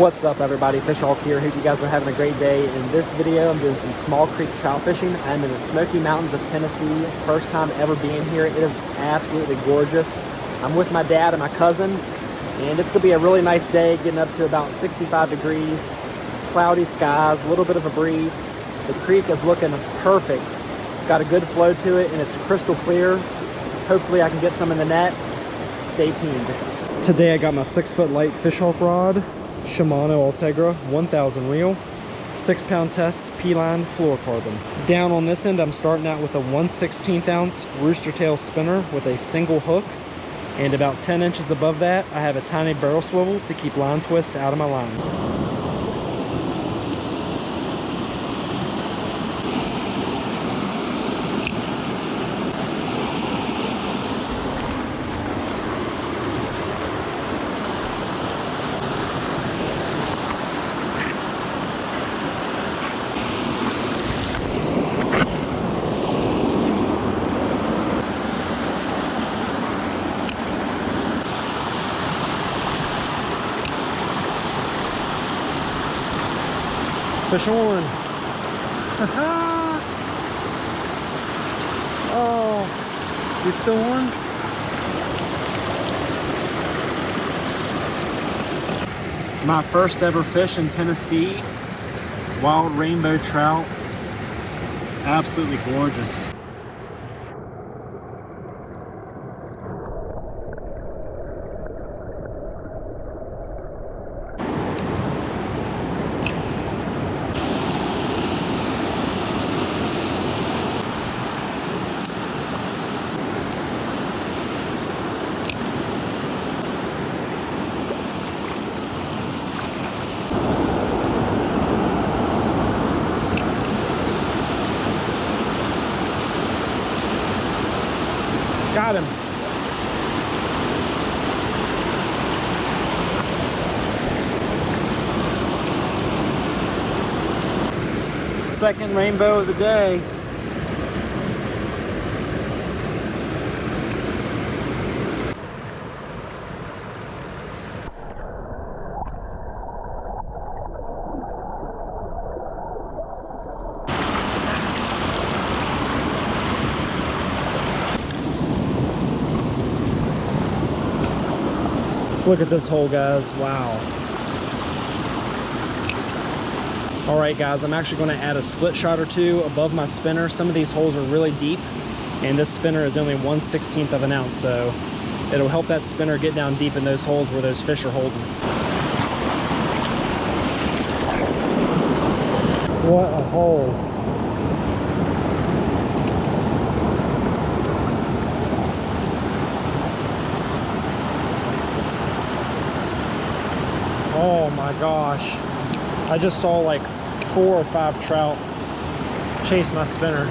What's up everybody, Fish Hawk here. Hope you guys are having a great day. In this video, I'm doing some small creek trout fishing. I'm in the Smoky Mountains of Tennessee. First time ever being here. It is absolutely gorgeous. I'm with my dad and my cousin, and it's gonna be a really nice day, getting up to about 65 degrees, cloudy skies, a little bit of a breeze. The creek is looking perfect. It's got a good flow to it and it's crystal clear. Hopefully I can get some in the net. Stay tuned. Today I got my six foot light fish hawk rod. Shimano Ultegra 1000 reel, six pound test, P-line fluorocarbon. Down on this end, I'm starting out with a 1 16th ounce rooster tail spinner with a single hook. And about 10 inches above that, I have a tiny barrel swivel to keep line twist out of my line. Fish on. oh, you still on? My first ever fish in Tennessee, wild rainbow trout, absolutely gorgeous. Got him. Second rainbow of the day. Look at this hole, guys. Wow. All right, guys, I'm actually going to add a split shot or two above my spinner. Some of these holes are really deep, and this spinner is only 1 16th of an ounce, so it'll help that spinner get down deep in those holes where those fish are holding. What a hole. Oh my gosh. I just saw like four or five trout chase my spinner.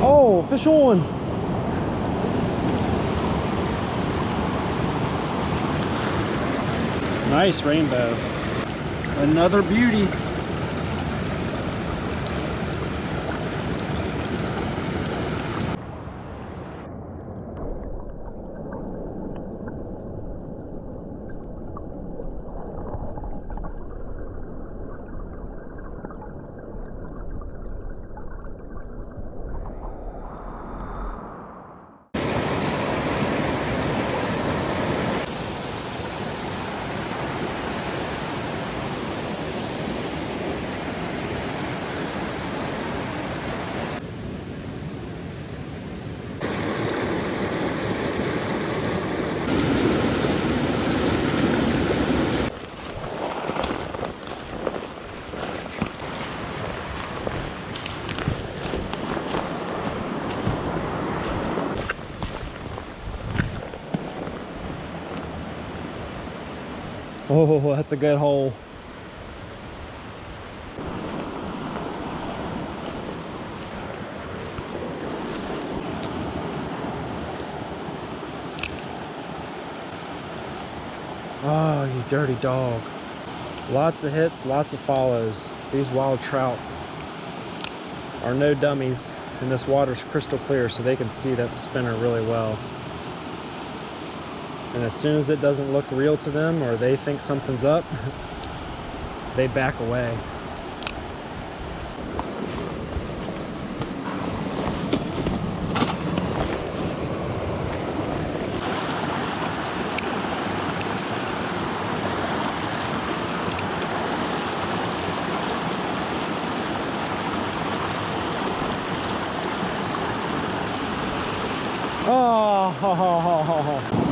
Oh, fish on. Nice rainbow. Another beauty. Oh, that's a good hole. Oh, you dirty dog. Lots of hits, lots of follows. These wild trout. are no dummies and this water's crystal clear so they can see that spinner really well. And as soon as it doesn't look real to them or they think something's up, they back away. Oh, ho, ho, ho, ho.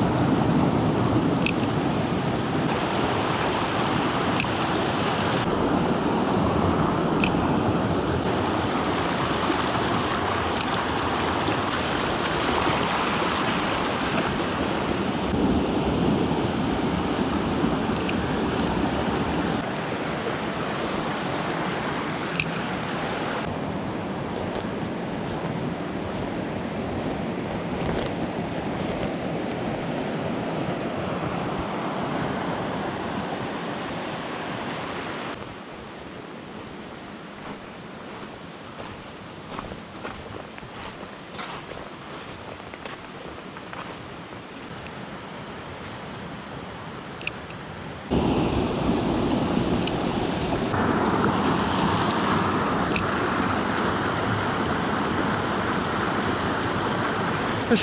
Fish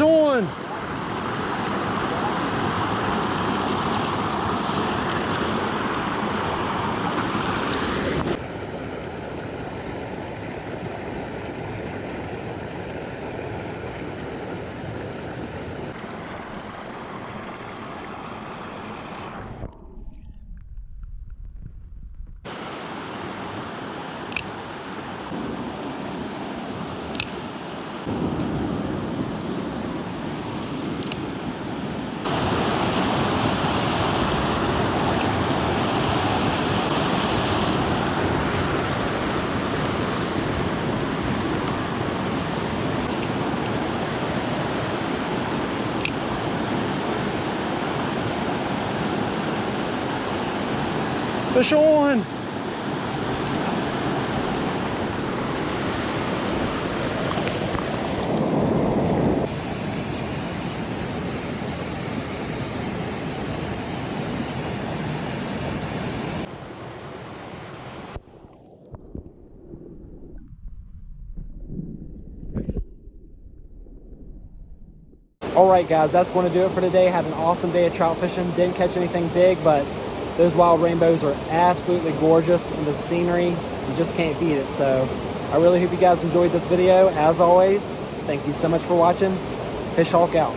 Fish on! All right, guys, that's going to do it for today. Had an awesome day of trout fishing. Didn't catch anything big, but those wild rainbows are absolutely gorgeous and the scenery, you just can't beat it. So I really hope you guys enjoyed this video. As always, thank you so much for watching. Fish Hawk out.